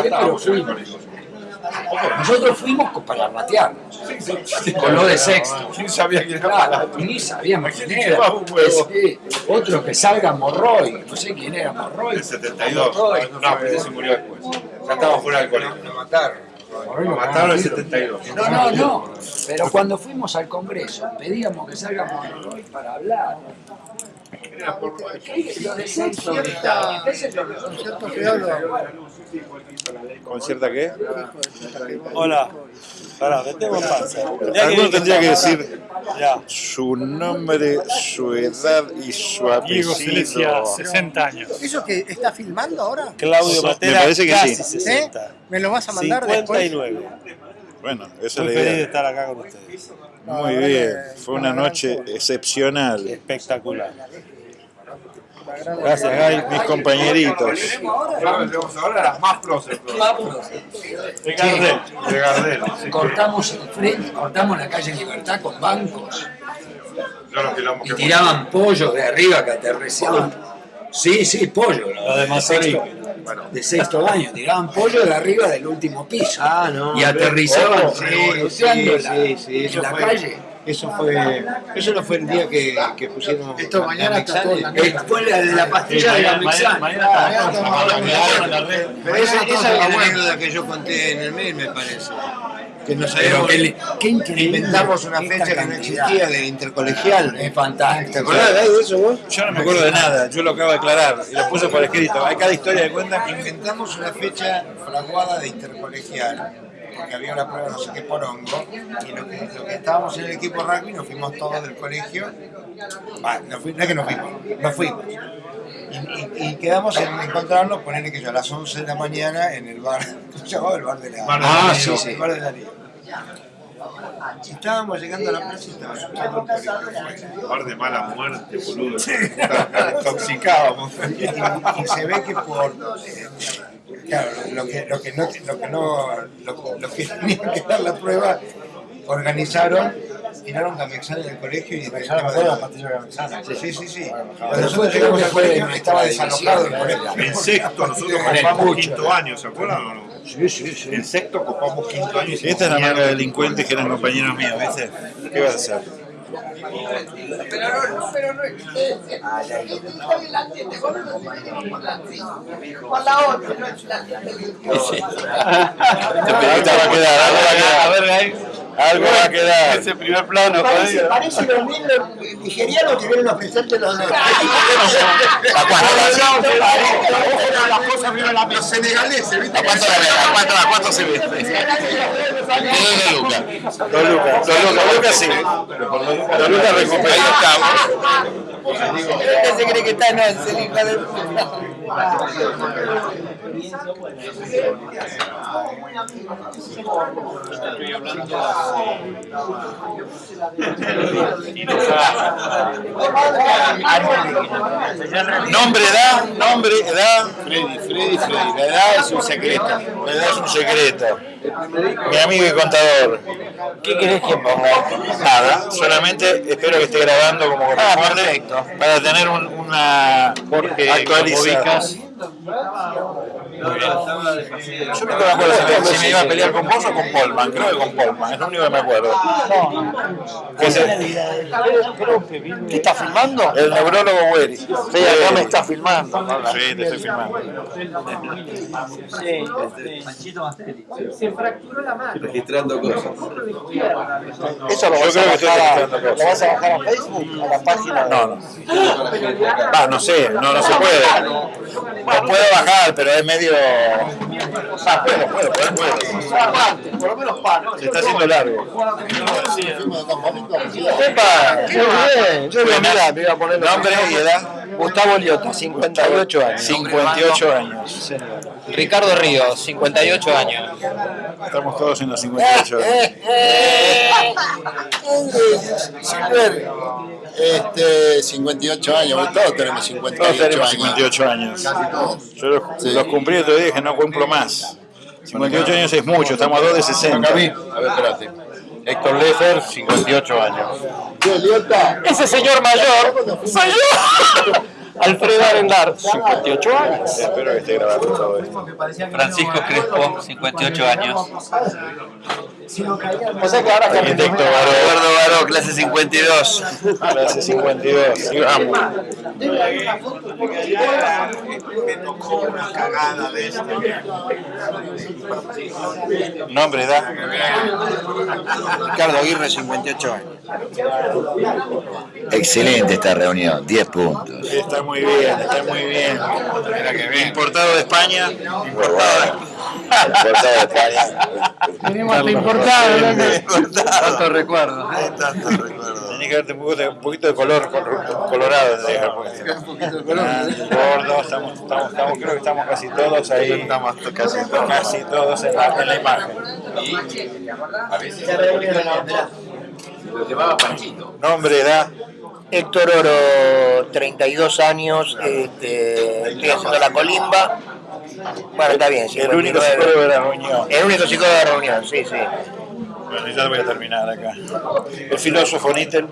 fue, pero fuimos. Nosotros fuimos para ratearnos, con lo de sexto. ¿Quién sabía que era Claro, ni sabíamos quién era. Otro que salga Morroy, no sé quién era Morroy. El 72. Morroy. No, pero se murió después. Ya estaba fuera del colegio. Lo mataron. Lo mataron en el cagaron. 72. No, no, no. Pero cuando fuimos al Congreso, pedíamos que salga Monroy para hablar. ¿Concierta qué? Hola. Pará, metemos panza. Ya Alguno tendría que decir Ya. su nombre, su edad y su Diego Silesia, apellido. 60 años. ¿Eso que está filmando ahora? Claudio Me Matera, parece que casi sí. 60. ¿Eh? ¿Me lo vas a mandar después? 59. Bueno, esa es la feliz de idea. estar acá con ustedes. Muy bien, fue una noche excepcional. Espectacular. Gracias, Gay. Mis compañeritos. Ahora las más próceres. De Gardel. De Gardel. sí. Cortamos el frente, cortamos la calle Libertad con bancos y tiraban pollo de arriba que aterrizaban. Sí, sí, pollo. Lo de sexto, de sexto año, tiraban pollo de arriba del último piso. Ah, no. y aterrizaban Oh, sí, sí, la- sí, sí, en la calle. Eso fue, eso no fue el día que, que pusieron Esto mañana está todo la Fue la de la pastilla de la Mañana, Mexana. mañana, Pero esa, esa es la anécdota que yo conté en el mail, me parece. Que nos habíamos, inventamos una fecha que no existía de intercolegial. Es fantástico. ¿Te acordás de eso vos? Yo no me acuerdo de nada, yo lo acabo de aclarar y lo puse por escrito. Hay cada historia de cuenta. Inventamos una fecha fraguada de intercolegial, porque había una prueba no sé qué porongo, y lo que, lo que estábamos en el equipo rugby nos fuimos todos del colegio, no, fui- no es que nos fuimos, nos fuimos. Y, y- y quedamos en encontrarnos, ponerle que yo a las 11 de la mañana en el bar, ¿cómo se llamaba? El bar de la Bar Ah, la sí, sí. El bar de la estábamos llegando a la plaza y estaba escuchando el. Par de mala muerte, boludo. Intoxicábamos. y, y se ve que por eh, claro lo que lo que no lo que no lo, lo que tenían que dar la prueba organizaron tiraron Gamexana en el colegio y después estaba de- sí sí sí sí cuando nosotros llegamos al colegio estaba desalojado el colegio En sexto nosotros copamos quinto año, ¿se acuerdan o no? Sí, sí, sí. En sexto copamos quinto año. y Esta es la manga de delincuentes que eran compañeros míos, ¿viste? ¿Qué vas a hacer? Ahorita va a quedar, algo va a quedar. A ver, Gay. Algo va a quedar. Ese primer plano, Parece, los mismos nigerianos que vienen a ofrecerte los dos. ¿A cuánto la los senegaleses ¿viste? ¿A cuánto la se ve? Dos lucas. Dos lucas. Lucas, sí. Dos lucas recupera. Ahí estamos. Este se cree que está es el hijo de puta. Nombre, edad, nombre, edad. Freddy Freddy Freddy la edad es un secreto La edad es un secreto. Mi amigo y contador. ¿qué querés que ponga? Nada, solamente espero que esté grabando como corresponde para tener un- una actualizada. abraço. Yo nunca me acuerdo si me, si me iba a pelear con vos o con Polman, creo que con Polman, es lo único que me acuerdo. Se- ¿Qué está filmando? el neurólogo Wery. Sí, acá me está filmando. Sí, te estoy filmando. registrando cosas. Eso lo Yo vas, creo a que estoy bajar a, registrando lo cosas. vas a bajar a Facebook, a la página. No, no. Va, no sé, no, no se puede. Lo puedo bajar, pero es medio. Ah, puedo, puedo. Por lo menos. Se está haciendo largo. ¡Epa! ¡Qué bien! Yo me iba a poner Nombre y edad. Gustavo Liotta, 58 años. 58 años. Ricardo Ríos, 58 años. Estamos todos en los 58 años. Silver, este, 58 años, todos tenemos 58 Todos tenemos años. 58 años. Casi todos. Yo los, Sí. los cumplí otro día y dije no cumplo más. 58 años es mucho, estamos a 2 de 60. A ver, espérate. Héctor Lefer, 58 años. Ese señor mayor soy yo. Alfredo Arenlar, 58 años. Espero que esté grabando todo esto. Francisco Crespo, 58 años. O sea que ahora Arquitecto Baró, Eduardo Baró, clase 52. clase 52. Y vamos. Me tocó una cagada de esto. Nombre, edad. Ricardo Aguirre, 58 años. Excelente esta reunión, 10 puntos. Está muy bien, está muy bien. Importado de España. Importado. Importado de España. Venimos hasta importado, Tanto recuerdo. Tiene que verte un poquito, de- un poquito de color col- colorado. que haber puesto. Ah, Gordo, estamos, estamos, estamos, creo que estamos casi todos ahí. Estamos casi, casi todos en la, en la imagen. Lo llevaba Panchito. Nombre, edad. Héctor Oro, 32 años, este, estoy haciendo la colimba. Bueno, está bien, El único 59. psicólogo de la reunión. El único psicólogo de la reunión, sí, sí. Bueno, ya voy a terminar acá. El filósofo Nietzsche.